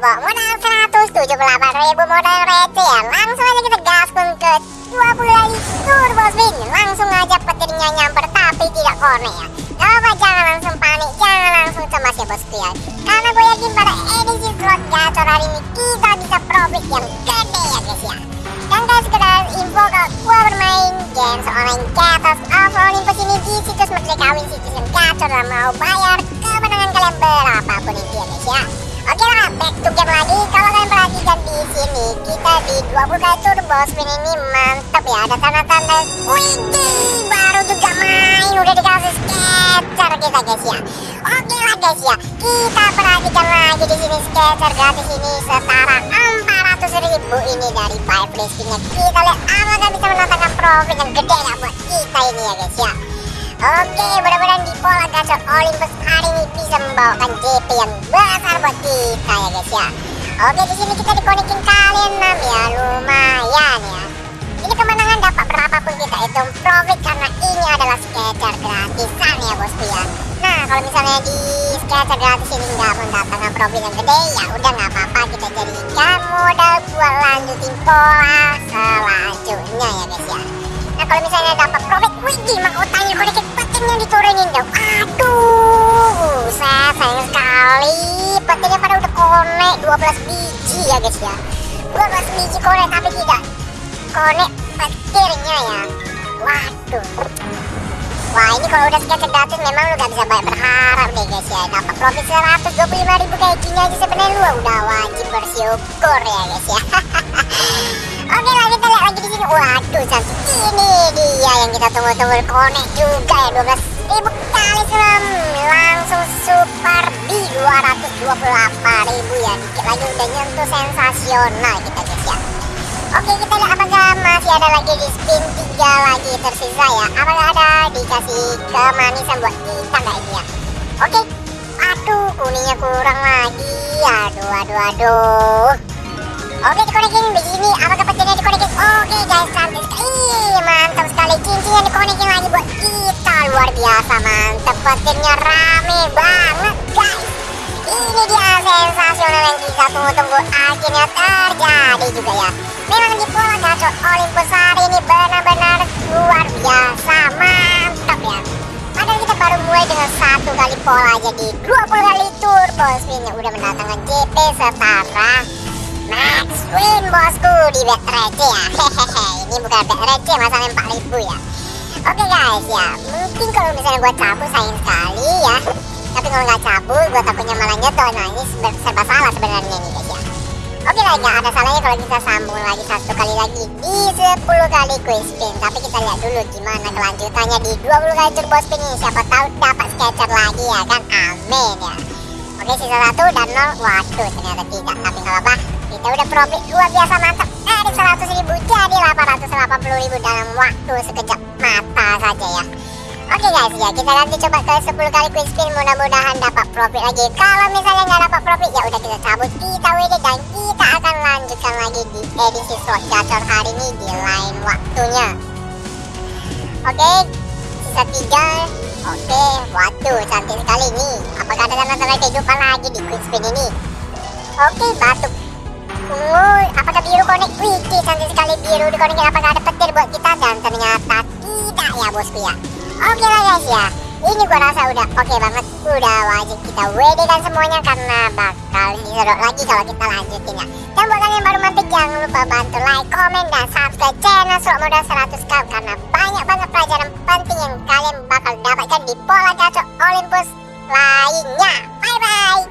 bawa modal 178 ribu modal receh. Ya Langsung aja kita gaspun ke 20 kali turbo spin Langsung aja petirnya nyamper tapi tidak konek ya apa jangan langsung panik, jangan langsung cemas ya bosku ya Karena gue yakin pada edisi slot gacor hari ini kita bisa profit yang gede ya guys ya. Dan guys sekedar info kalau gue bermain games online Gatos of Olympus ini di situs Merdeka Win situs yang gacor dan mau bayar kemenangan kalian berapapun itu 20k itu bawah spin ini mantap ya. Ada tanda-tanda wih baru juga main. Udah dikasih skater kita guys ya. Oke lah guys ya. Kita perhatikan lagi di sini skater gratis ini setara 400 ribu ini dari five listingnya kita lihat apakah bisa menantangkan profit yang gede ya buat kita ini ya guys ya. Oke, mudah-mudahan di pola gacor Olympus hari ini bisa membawakan JP yang besar buat kita ya guys ya. Oke, di sini kita dikonekin kali 6 ya, lumayan ya. Ini kemenangan dapat berapapun kita hitung profit karena ini adalah sketcher gratisan ya bosku ya. Nah, kalau misalnya di sketcher gratis ini nggak mendatangkan profit yang gede, ya udah nggak apa-apa kita jadikan modal buat lanjutin pola selanjutnya ya guys ya. Nah kalau misalnya dapat profit, wih gimana ya guys ya. 12 biji konek tapi tidak konek petirnya ya. Waduh. Wah ini kalau udah sketch gratis memang lu gak bisa banyak berharap deh guys ya Dapat profit 125 ribu kayak gini aja sebenarnya lu udah wajib bersyukur ya guys ya Oke lah kita lihat lagi di sini. Waduh cantik ini dia yang kita tunggu-tunggu konek juga ya 12 ribu kali selam langsung super di 228 ribu ya dikit lagi udah nyentuh sensasional kita guys ya. Oke kita lihat apakah masih ada lagi di spin tiga lagi tersisa ya. Apakah ada dikasih kemanisan buat kita nggak ini ya? Oke. Aduh kuningnya kurang lagi. Aduh aduh aduh. Oke dikonekin begini apakah petirnya dikonekin oke guys cantik sekali mantap petirnya rame banget guys. Ini dia sensasional yang kita tunggu-tunggu akhirnya terjadi juga ya. Memang di pola gacor Olympus hari ini benar-benar luar biasa mantap ya. Padahal kita baru mulai dengan satu kali pola aja di 20 kali turbo spin yang udah mendatangkan JP setara Max win bosku di bet ya. Hehehe ini bukan bet receh masalahnya 4000 ya Oke guys ya. Mungkin kalau misalnya gue cabut sayang sekali ya. Tapi kalau nggak cabut gue takutnya malah nyetor Nah ini serba salah sebenarnya nih guys ya. Oke lah nggak ada salahnya kalau kita sambung lagi satu kali lagi di 10 kali quick spin. Tapi kita lihat dulu gimana kelanjutannya di 20 kali turbo spin ini. Siapa tahu dapat sketcher lagi ya kan? Amin ya. Oke sisa satu dan nol. Waduh ternyata tidak. Tapi nggak apa-apa. Kita udah profit luar biasa mantap dari 100 ribu jadi 880 ribu dalam waktu sekejap mata saja ya. Oke guys ya kita nanti coba ke 10 kali quick spin mudah-mudahan dapat profit lagi. Kalau misalnya nggak dapat profit ya udah kita cabut kita WD dan kita akan lanjutkan lagi di edisi slot gacor hari ini di lain waktunya. Oke sisa tiga. Oke waduh cantik sekali nih. Apakah ada tanda-tanda kehidupan lagi di quick spin ini? Oke batuk ungu apakah biru konek? Wih cantik sekali biru dikonekin apakah ada petir buat kita? Dan ternyata tidak ya bosku ya. Oke lah guys ya. Ini gua rasa udah oke banget. Udah wajib kita WD kan semuanya karena bakal disedot lagi kalau kita lanjutin ya. Dan buat kalian yang baru mampir jangan lupa bantu like, komen, dan subscribe channel slot modal 100 kau karena banyak banget pelajaran penting yang kalian bakal dapatkan di pola gacor Olympus lainnya. Bye bye